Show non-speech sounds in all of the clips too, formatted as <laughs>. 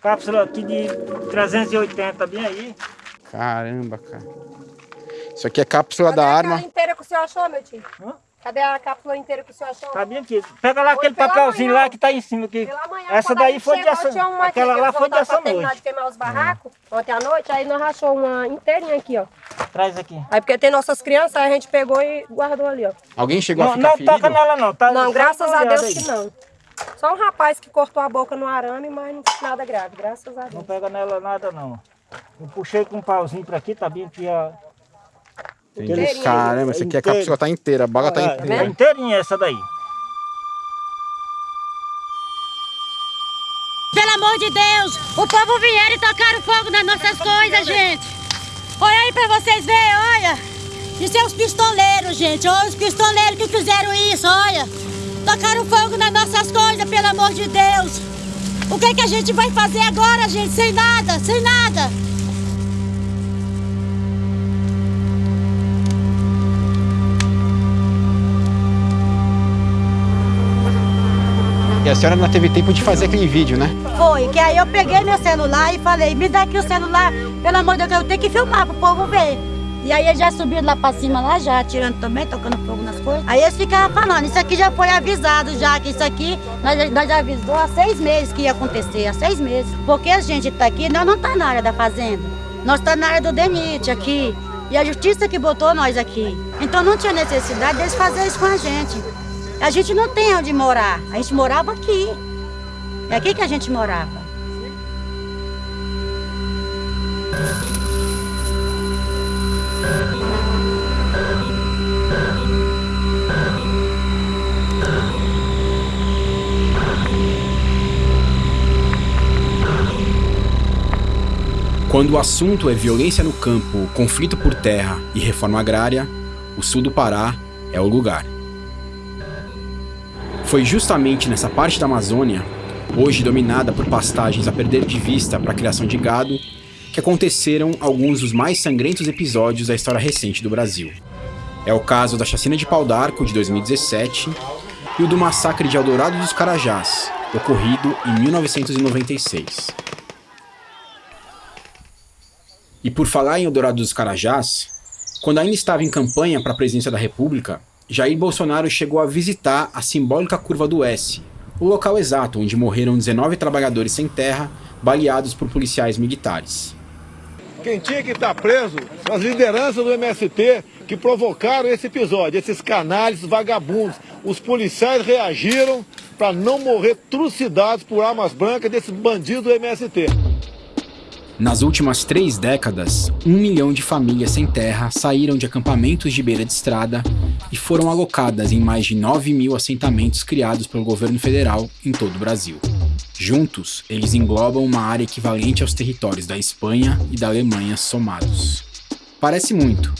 Cápsula aqui de 380, bem aí. Caramba, cara. Isso aqui é cápsula Cadê da a arma. cara inteira que o senhor achou, meu tio? Hã? Cadê a cápsula inteira que o senhor achou? Tá bem aqui. Pega lá Hoje aquele papelzinho manhã. lá que tá em cima aqui. Pela manhã, Essa a daí foi de chegou, essa. tinha uma aqui, Aquela que lá foi de voltaram essa pra terminar noite. de queimar os barracos ontem à noite, aí nós rachou uma inteirinha aqui, ó. Traz aqui. Aí porque tem nossas crianças, aí a gente pegou e guardou ali, ó. Alguém chegou a Não, ficar não ferido? toca nela não. Tá, Não, graças a Deus aí. que não. Só um rapaz que cortou a boca no arame, mas não nada grave, graças a Não Deus. pega nela nada não. Eu puxei com um pauzinho pra aqui, tá bem aqui a... Inteirinha. Caramba, essa aqui a Inteiro. cápsula tá inteira, a bala tá É, inteira. é inteirinha essa daí. Pelo amor de Deus, o povo vieram e tocaram fogo nas nossas coisas, gente. Olha aí pra vocês verem, olha. Isso é os pistoleiros, gente. Olha os pistoleiros que fizeram isso, olha. Tocaram fogo nas nossas coisas, pelo amor de Deus. O que, que a gente vai fazer agora, gente? Sem nada, sem nada. E a senhora não teve tempo de fazer aquele vídeo, né? Foi, que aí eu peguei meu celular e falei, me dá aqui o celular, pelo amor de Deus, eu tenho que filmar pro povo ver. E aí eles já subiram lá pra cima, lá já, atirando também, tocando fogo nas coisas. Aí eles ficavam falando, isso aqui já foi avisado já, que isso aqui, nós, nós já avisou há seis meses que ia acontecer, há seis meses. Porque a gente tá aqui, nós não tá na área da fazenda, nós tá na área do DENIT aqui. E a justiça que botou nós aqui. Então não tinha necessidade deles fazer isso com a gente. A gente não tem onde morar, a gente morava aqui. É aqui que a gente morava. Quando o assunto é violência no campo, conflito por terra e reforma agrária, o sul do Pará é o lugar. Foi justamente nessa parte da Amazônia, hoje dominada por pastagens a perder de vista para a criação de gado, que aconteceram alguns dos mais sangrentos episódios da história recente do Brasil. É o caso da chacina de Pau d'Arco de 2017 e o do massacre de Eldorado dos Carajás, ocorrido em 1996. E por falar em Eldorado dos Carajás, quando ainda estava em campanha para a presidência da República, Jair Bolsonaro chegou a visitar a simbólica Curva do S, o local exato onde morreram 19 trabalhadores sem terra, baleados por policiais militares. Quem tinha que estar preso são as lideranças do MST que provocaram esse episódio, esses canalhas vagabundos. Os policiais reagiram para não morrer trucidados por armas brancas desses bandidos do MST. Nas últimas três décadas, um milhão de famílias sem terra saíram de acampamentos de beira de estrada e foram alocadas em mais de 9 mil assentamentos criados pelo governo federal em todo o Brasil. Juntos, eles englobam uma área equivalente aos territórios da Espanha e da Alemanha somados. Parece muito,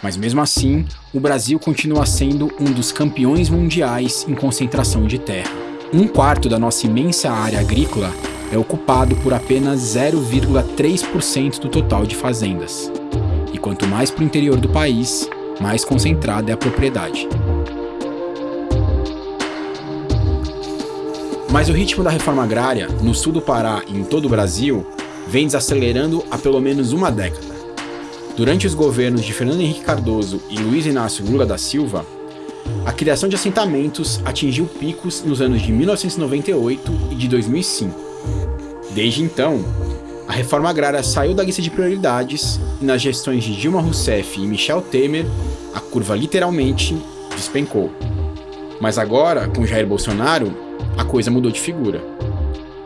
mas mesmo assim, o Brasil continua sendo um dos campeões mundiais em concentração de terra. Um quarto da nossa imensa área agrícola é ocupado por apenas 0,3% do total de fazendas. E quanto mais para o interior do país, mais concentrada é a propriedade. Mas o ritmo da reforma agrária, no sul do Pará e em todo o Brasil, vem desacelerando há pelo menos uma década. Durante os governos de Fernando Henrique Cardoso e Luiz Inácio Lula da Silva, a criação de assentamentos atingiu picos nos anos de 1998 e de 2005. Desde então, a reforma agrária saiu da lista de prioridades e nas gestões de Dilma Rousseff e Michel Temer, a curva literalmente despencou. Mas agora, com Jair Bolsonaro, a coisa mudou de figura.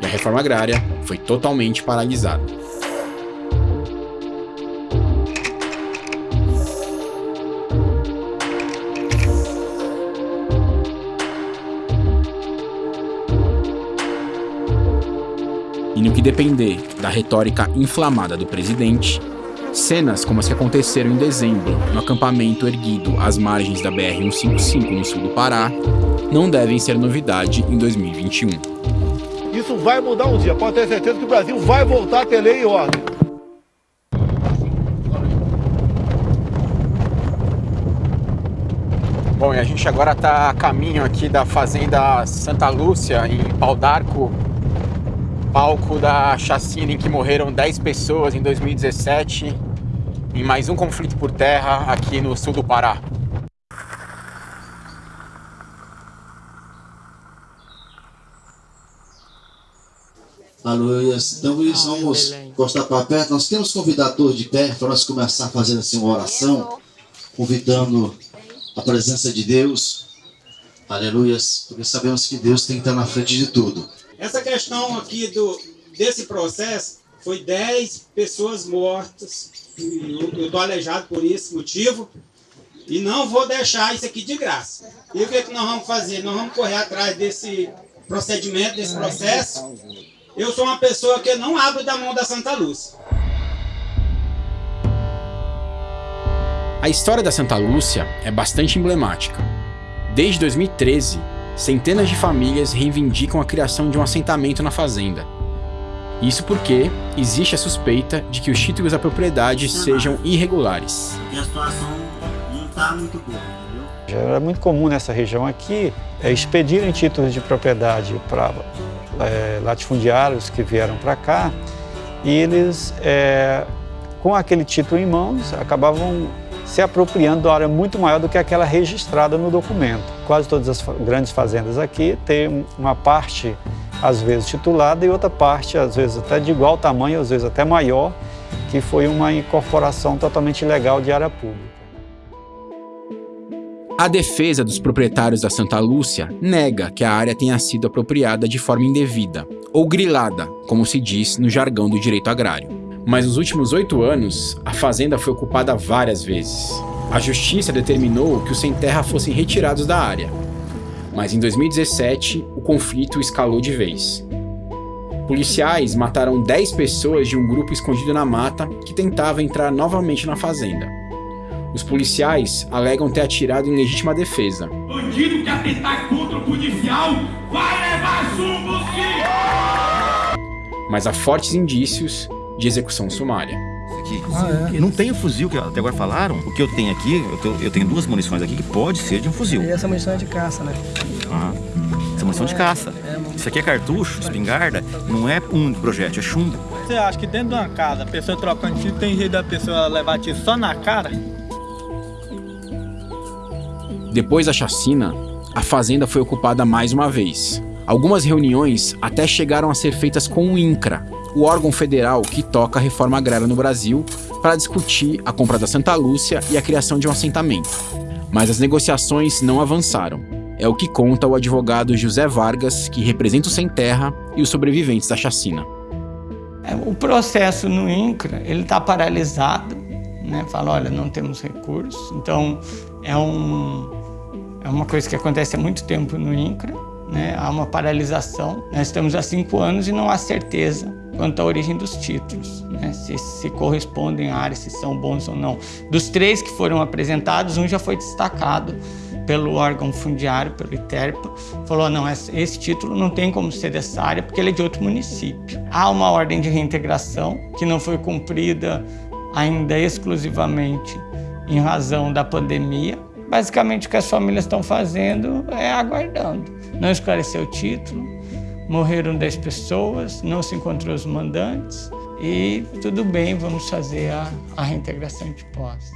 E a reforma agrária foi totalmente paralisada. E no que depender da retórica inflamada do presidente, cenas como as que aconteceram em dezembro no acampamento erguido às margens da BR-155 no sul do Pará não devem ser novidade em 2021. Isso vai mudar um dia, pode ter certeza que o Brasil vai voltar a ter lei e ordem. Bom, e a gente agora está a caminho aqui da fazenda Santa Lúcia, em Pau d'Arco, palco da chacina em que morreram 10 pessoas em 2017, em mais um conflito por terra aqui no sul do Pará. Aleluia. Então, isso, vamos encostar para perto. Nós temos convidado todos de pé para nós começar a fazer assim uma oração, convidando a presença de Deus. Aleluia. Porque sabemos que Deus tem que estar na frente de tudo. Essa questão aqui do, desse processo foi 10 pessoas mortas. Eu estou aleijado por esse motivo. E não vou deixar isso aqui de graça. E o que, é que nós vamos fazer? Nós vamos correr atrás desse procedimento, desse processo. Eu sou uma pessoa que não abro da mão da Santa Lúcia. A história da Santa Lúcia é bastante emblemática. Desde 2013, centenas de famílias reivindicam a criação de um assentamento na fazenda. Isso porque existe a suspeita de que os títulos da propriedade sejam irregulares. E a situação não está muito boa, entendeu? Já era muito comum nessa região aqui é, expedirem títulos de propriedade para é, latifundiários que vieram para cá e eles, é, com aquele título em mãos, acabavam se apropriando de uma área muito maior do que aquela registrada no documento. Quase todas as grandes fazendas aqui têm uma parte, às vezes, titulada e outra parte, às vezes, até de igual tamanho, às vezes até maior, que foi uma incorporação totalmente ilegal de área pública. A defesa dos proprietários da Santa Lúcia nega que a área tenha sido apropriada de forma indevida, ou grilada, como se diz no jargão do direito agrário. Mas nos últimos oito anos, a fazenda foi ocupada várias vezes. A justiça determinou que os sem terra fossem retirados da área. Mas em 2017, o conflito escalou de vez. Policiais mataram 10 pessoas de um grupo escondido na mata que tentava entrar novamente na fazenda. Os policiais alegam ter atirado em legítima defesa. Bandido que atentar contra o policial vai levar chumbo sim! Mas há fortes indícios de execução sumária. Aqui. Ah, é. Não tem o fuzil que até agora falaram. O que eu tenho aqui, eu tenho, eu tenho, duas munições aqui que pode ser de um fuzil. E essa munição é de caça, né? Ah, essa munição é de caça. É, Isso aqui é cartucho, espingarda, não é um projétil, é chumbo. Você acha que dentro de uma casa, a pessoa trocando tiro, tem jeito da pessoa levar tiro só na cara? Depois da chacina, a fazenda foi ocupada mais uma vez. Algumas reuniões até chegaram a ser feitas com o INCRA, o órgão federal que toca a reforma agrária no Brasil, para discutir a compra da Santa Lúcia e a criação de um assentamento. Mas as negociações não avançaram. É o que conta o advogado José Vargas, que representa o Sem Terra e os sobreviventes da chacina. É, o processo no INCRA está paralisado, né? Fala, olha, não temos recursos. Então é um é uma coisa que acontece há muito tempo no INCRA, né? há uma paralisação. Nós estamos há cinco anos e não há certeza quanto à origem dos títulos, né? se, se correspondem à área, se são bons ou não. Dos três que foram apresentados, um já foi destacado pelo órgão fundiário, pelo ITERPA, falou, não, esse título não tem como ser dessa área porque ele é de outro município. Há uma ordem de reintegração que não foi cumprida ainda exclusivamente em razão da pandemia, Basicamente o que as famílias estão fazendo é aguardando. Não esclareceu o título, morreram 10 pessoas, não se encontrou os mandantes e tudo bem, vamos fazer a, a reintegração de posse.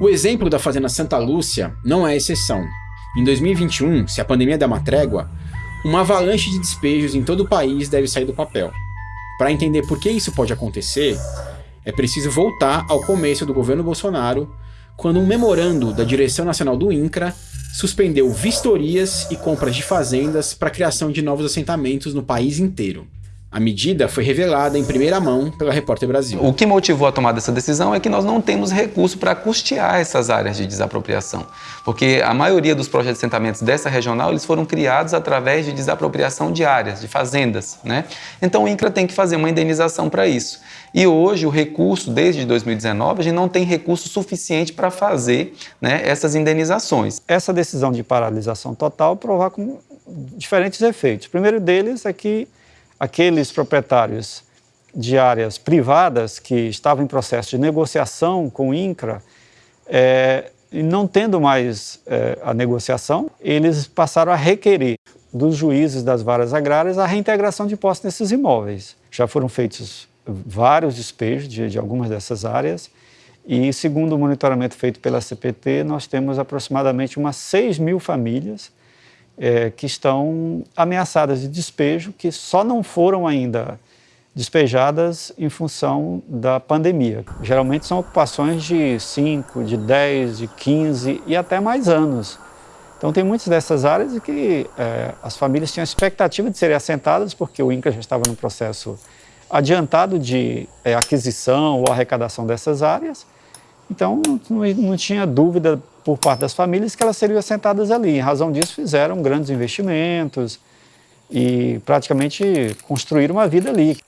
O exemplo da Fazenda Santa Lúcia não é exceção. Em 2021, se a pandemia der uma trégua, uma avalanche de despejos em todo o país deve sair do papel. Para entender por que isso pode acontecer, é preciso voltar ao começo do governo Bolsonaro quando um memorando da direção nacional do INCRA suspendeu vistorias e compras de fazendas para a criação de novos assentamentos no país inteiro. A medida foi revelada em primeira mão pela Repórter Brasil. O que motivou a tomada dessa decisão é que nós não temos recurso para custear essas áreas de desapropriação, porque a maioria dos projetos de assentamentos dessa regional eles foram criados através de desapropriação de áreas, de fazendas. Né? Então o INCRA tem que fazer uma indenização para isso. E hoje o recurso, desde 2019, a gente não tem recurso suficiente para fazer né, essas indenizações. Essa decisão de paralisação total provoca diferentes efeitos. O primeiro deles é que aqueles proprietários de áreas privadas que estavam em processo de negociação com o INCRA, é, não tendo mais é, a negociação, eles passaram a requerer dos juízes das varas agrárias a reintegração de posse nesses imóveis. Já foram feitos vários despejos de, de algumas dessas áreas e, segundo o monitoramento feito pela CPT, nós temos aproximadamente umas 6 mil famílias é, que estão ameaçadas de despejo, que só não foram ainda despejadas em função da pandemia. Geralmente são ocupações de 5, de 10, de 15 e até mais anos. Então tem muitas dessas áreas que é, as famílias tinham expectativa de serem assentadas, porque o INCRA já estava no processo adiantado de é, aquisição ou arrecadação dessas áreas, então não, não, tinha dúvida por parte das famílias que elas seriam assentadas ali. Em razão disso fizeram grandes investimentos e praticamente construíram uma vida ali.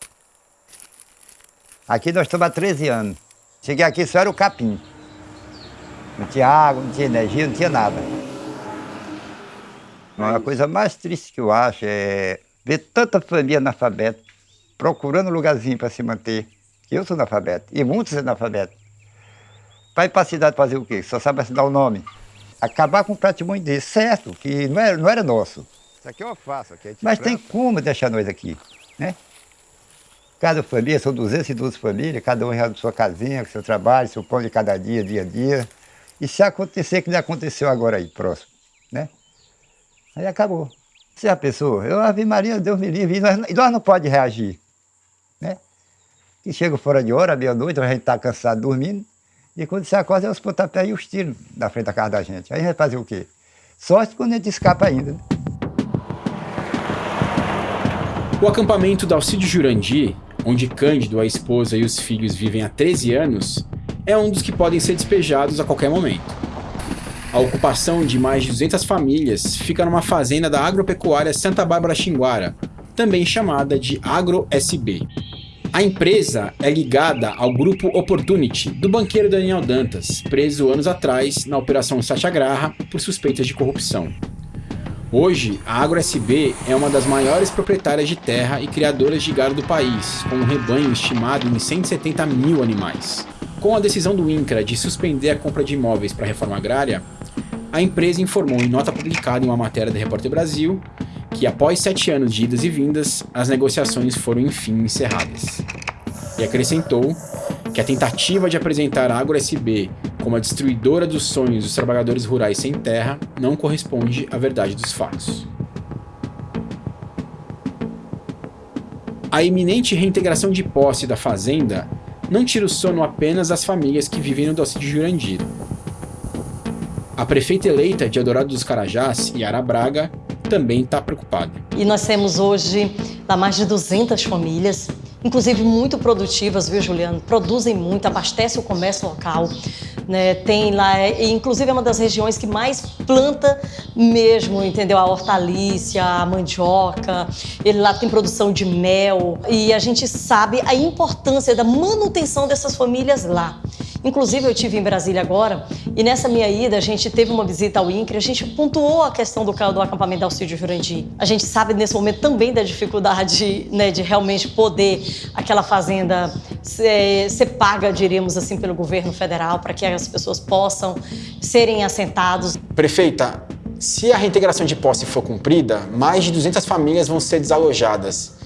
Aqui nós estamos há 13 anos. Cheguei aqui só era o capim. Não tinha água, não tinha energia, não tinha nada. Uma coisa mais triste que eu acho é ver tanta família analfabeta procurando um lugarzinho para se manter. Eu sou analfabeto, e muitos são analfabetos. Vai para a cidade fazer o quê? Só sabe assinar o nome. Acabar com um patrimônio desse, certo, que não era, não era nosso. Isso aqui eu faço. Aqui é Mas tem como deixar nós aqui, né? Cada família, são 212 famílias, cada um já sua casinha, com seu trabalho, seu pão de cada dia, dia a dia. E se acontecer, que nem aconteceu agora aí, próximo, né? Aí acabou. Você já pensou? Eu, Ave Maria, Deus me livre, e nós, nós não pode reagir? Que chega fora de hora, meia-noite, a gente está cansado dormindo, e quando você acorda, é os pontapés e os tiros na frente da casa da gente. Aí a gente fazer o quê? Sorte quando a gente escapa ainda, né? O acampamento da Alcide Jurandir, onde Cândido, a esposa e os filhos vivem há 13 anos, é um dos que podem ser despejados a qualquer momento. A ocupação de mais de 200 famílias fica numa fazenda da agropecuária Santa Bárbara Xinguara, também chamada de AgroSB. A empresa é ligada ao grupo Opportunity do banqueiro Daniel Dantas, preso anos atrás na Operação Satyagraha por suspeitas de corrupção. Hoje, a AgroSB é uma das maiores proprietárias de terra e criadoras de gado do país, com um rebanho estimado em 170 mil animais. Com a decisão do INCRA de suspender a compra de imóveis para a reforma agrária, a empresa informou em nota publicada em uma matéria da Repórter Brasil que após sete anos de idas e vindas, as negociações foram enfim encerradas. E acrescentou que a tentativa de apresentar a AgroSB como a destruidora dos sonhos dos trabalhadores rurais sem terra não corresponde à verdade dos fatos. A iminente reintegração de posse da fazenda não tira o sono apenas das famílias que vivem no doce de Jurandir. A prefeita eleita de Eldorado dos Carajás, Yara Braga, também está preocupada. E nós temos hoje lá mais de 200 famílias, inclusive muito produtivas, viu, Juliano? Produzem muito, abastecem o comércio local. Né? Tem lá, inclusive é uma das regiões que mais planta mesmo, entendeu? A hortaliça, a mandioca, ele lá tem produção de mel e a gente sabe a importância da manutenção dessas famílias lá. Inclusive, eu tive em Brasília agora e nessa minha ida a gente teve uma visita ao INCRE, a gente pontuou a questão do, do acampamento Alcídio Jurandir. A gente sabe nesse momento também da dificuldade <laughs> né, de realmente poder aquela fazenda ser, ser paga, diríamos assim, pelo governo federal para que as pessoas possam serem assentados. Prefeita, se a reintegração de posse for cumprida, mais de 200 famílias vão ser desalojadas.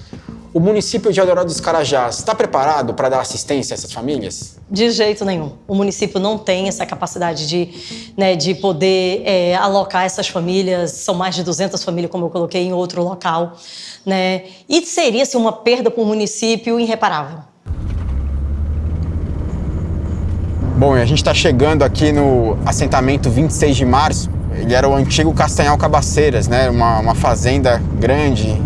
O município de Eldorado dos Carajás está preparado para dar assistência a essas famílias? De jeito nenhum. O município não tem essa capacidade de, né, de poder é, alocar essas famílias. São mais de 200 famílias, como eu coloquei, em outro local. Né? E seria assim, uma perda para o município irreparável. Bom, a gente está chegando aqui no assentamento 26 de março. Ele era o antigo Castanhal Cabaceiras, né? uma, uma fazenda grande,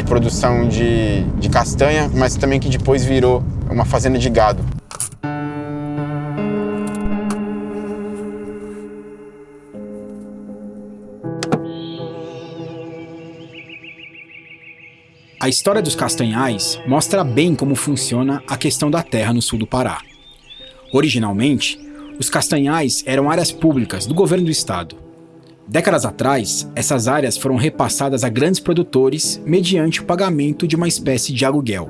de produção de, de castanha, mas também que depois virou uma fazenda de gado. A história dos castanhais mostra bem como funciona a questão da terra no sul do Pará. Originalmente, os castanhais eram áreas públicas do governo do estado, Décadas atrás, essas áreas foram repassadas a grandes produtores mediante o pagamento de uma espécie de aluguel.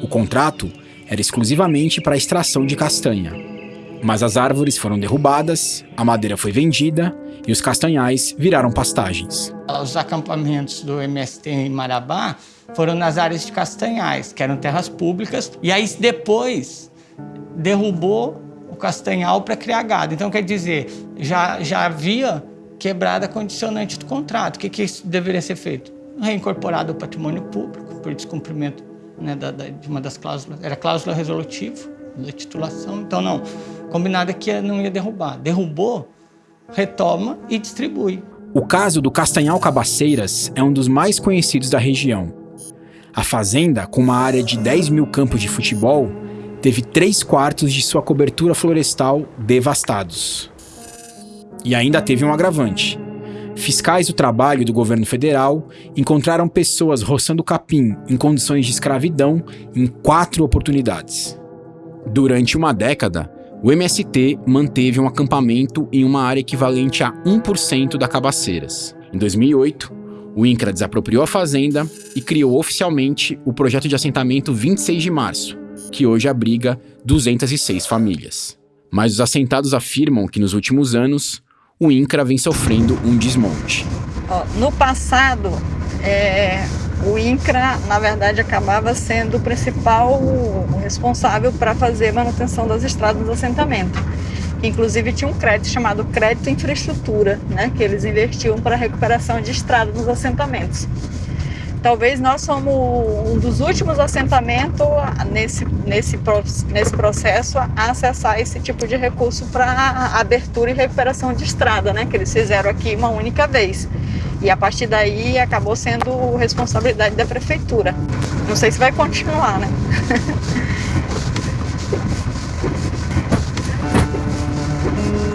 O contrato era exclusivamente para a extração de castanha. Mas as árvores foram derrubadas, a madeira foi vendida e os castanhais viraram pastagens. Os acampamentos do MST em Marabá foram nas áreas de castanhais, que eram terras públicas, e aí depois derrubou o castanhal para criar gado. Então, quer dizer, já, já havia quebrada condicionante do contrato. O que, que deveria ser feito? Reincorporado ao patrimônio público, por descumprimento né, da, da, de uma das cláusulas. Era cláusula resolutiva da titulação. Então, não. Combinado é que não ia derrubar. Derrubou, retoma e distribui. O caso do Castanhal Cabaceiras é um dos mais conhecidos da região. A fazenda, com uma área de 10 mil campos de futebol, teve três quartos de sua cobertura florestal devastados. E ainda teve um agravante. Fiscais do trabalho do governo federal encontraram pessoas roçando capim em condições de escravidão em quatro oportunidades. Durante uma década, o MST manteve um acampamento em uma área equivalente a 1% da Cabaceiras. Em 2008, o INCRA desapropriou a fazenda e criou oficialmente o projeto de assentamento 26 de março, que hoje abriga 206 famílias. Mas os assentados afirmam que nos últimos anos, o INCRA vem sofrendo um desmonte. No passado, é, o INCRA, na verdade, acabava sendo o principal responsável para fazer manutenção das estradas do assentamento. Inclusive tinha um crédito chamado crédito infraestrutura, né, que eles investiam para recuperação de estradas nos assentamentos. Talvez nós somos um dos últimos assentamentos nesse, nesse, nesse processo a acessar esse tipo de recurso para abertura e recuperação de estrada, né? Que eles fizeram aqui uma única vez. E a partir daí acabou sendo responsabilidade da prefeitura. Não sei se vai continuar, né? <laughs>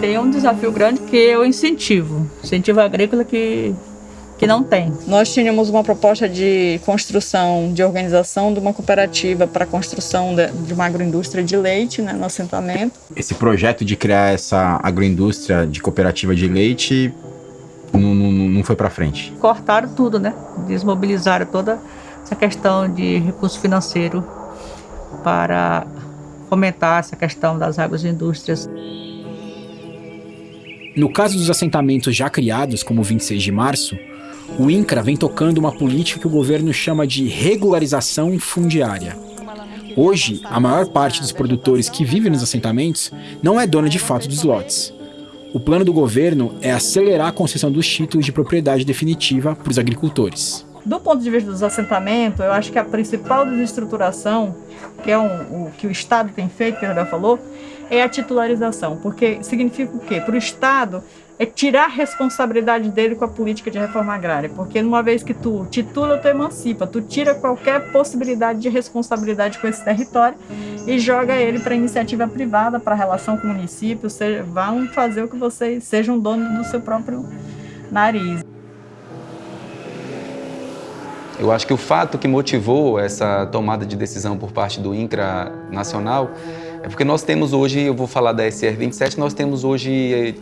Tem um desafio grande que é o incentivo. Incentivo agrícola que que não tem. Nós tínhamos uma proposta de construção, de organização de uma cooperativa para a construção de, uma agroindústria de leite né, no assentamento. Esse projeto de criar essa agroindústria de cooperativa de leite não, não, não foi para frente? Cortaram tudo, né? Desmobilizaram toda essa questão de recurso financeiro para fomentar essa questão das agroindústrias. No caso dos assentamentos já criados, como o 26 de março, o INCRA vem tocando uma política que o governo chama de regularização fundiária. Hoje, a maior parte dos produtores que vivem nos assentamentos não é dona de fato dos lotes. O plano do governo é acelerar a concessão dos títulos de propriedade definitiva para os agricultores. Do ponto de vista dos assentamentos, eu acho que a principal desestruturação, que é um, o que o Estado tem feito, que a falou, é a titularização. Porque significa o quê? Para o Estado, é tirar a responsabilidade dele com a política de reforma agrária, porque uma vez que tu titula, tu emancipa, tu tira qualquer possibilidade de responsabilidade com esse território e joga ele para iniciativa privada, para relação com o município, seja, vão fazer o que vocês sejam donos do seu próprio nariz. Eu acho que o fato que motivou essa tomada de decisão por parte do INCRA nacional é porque nós temos hoje, eu vou falar da SR 27, nós temos hoje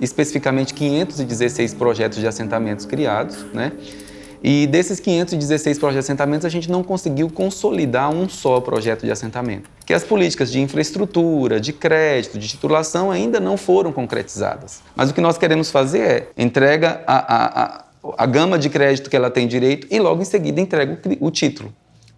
especificamente 516 projetos de assentamentos criados, né? E desses 516 projetos de assentamentos, a gente não conseguiu consolidar um só projeto de assentamento. Que as políticas de infraestrutura, de crédito, de titulação ainda não foram concretizadas. Mas o que nós queremos fazer é entrega a, a, a, a gama de crédito que ela tem direito e logo em seguida entrega o, o título.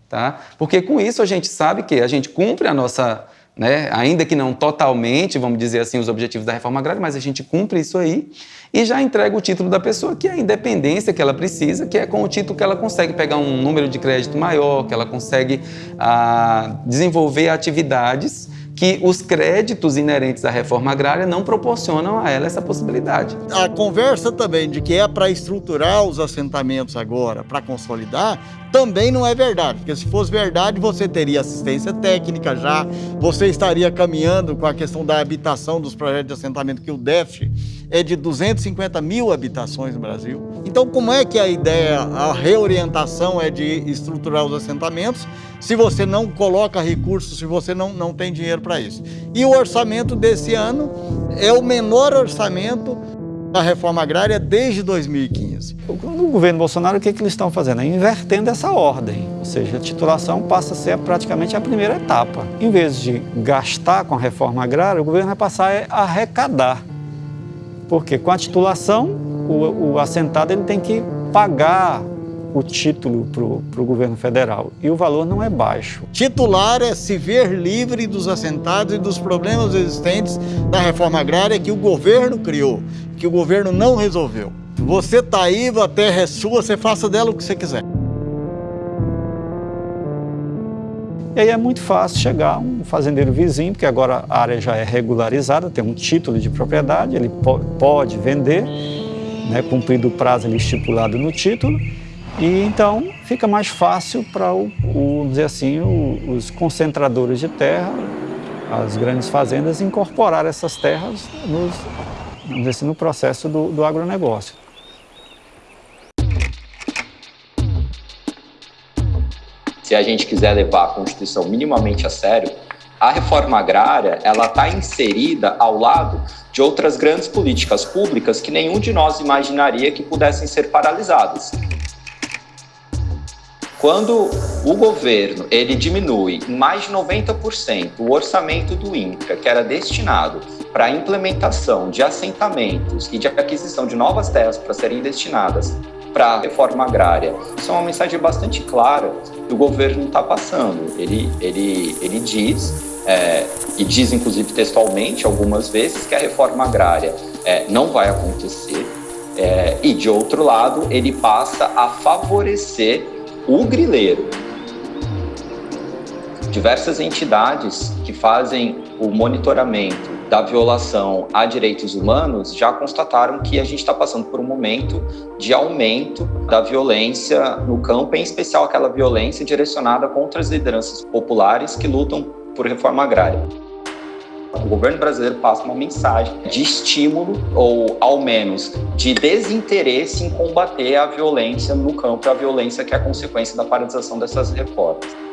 Tá? Porque com isso a gente sabe que a gente cumpre a nossa né? ainda que não totalmente, vamos dizer assim, os objetivos da reforma agrária, mas a gente cumpre isso aí e já entrega o título da pessoa, que é a independência que ela precisa, que é com o título que ela consegue pegar um número de crédito maior, que ela consegue ah, desenvolver atividades que os créditos inerentes à reforma agrária não proporcionam a ela essa possibilidade. A conversa também de que é para estruturar os assentamentos agora, para consolidar, também não é verdade, porque se fosse verdade, você teria assistência técnica já, você estaria caminhando com a questão da habitação dos projetos de assentamento, que o DEF é de 250 mil habitações no Brasil. Então, como é que a ideia, a reorientação é de estruturar os assentamentos, se você não coloca recursos, se você não, não tem dinheiro para isso? E o orçamento desse ano é o menor orçamento a reforma agrária desde 2015. No governo Bolsonaro, o que, que eles estão fazendo? É invertendo essa ordem, ou seja, a titulação passa a ser praticamente a primeira etapa. Em vez de gastar com a reforma agrária, o governo vai passar a arrecadar. Porque com a titulação, o, o assentado ele tem que pagar o título para o governo federal e o valor não é baixo. Titular é se ver livre dos assentados e dos problemas existentes da reforma agrária que o governo criou, que o governo não resolveu. Você está aí, a terra é sua, você faça dela o que você quiser. E aí é muito fácil chegar um fazendeiro vizinho, porque agora a área já é regularizada, tem um título de propriedade, ele pode vender, né, cumprido o prazo ali estipulado no título, e então fica mais fácil para, o, o, assim, o, os concentradores de terra, as grandes fazendas, incorporar essas terras nos, assim, no processo do, do agronegócio. Se a gente quiser levar a Constituição minimamente a sério, a reforma agrária ela está inserida ao lado de outras grandes políticas públicas que nenhum de nós imaginaria que pudessem ser paralisadas. Quando o governo ele diminui em mais de 90% o orçamento do INCRA, que era destinado para a implementação de assentamentos e de aquisição de novas terras para serem destinadas para a reforma agrária, isso é uma mensagem bastante clara que o governo está passando. Ele, ele, ele diz, é, e diz inclusive textualmente algumas vezes, que a reforma agrária é, não vai acontecer, é, e de outro lado, ele passa a favorecer o grileiro. Diversas entidades que fazem o monitoramento da violação a direitos humanos já constataram que a gente está passando por um momento de aumento da violência no campo, em especial aquela violência direcionada contra as lideranças populares que lutam por reforma agrária. O governo brasileiro passa uma mensagem de estímulo ou, ao menos, de desinteresse em combater a violência no campo, a violência que é a consequência da paralisação dessas reformas.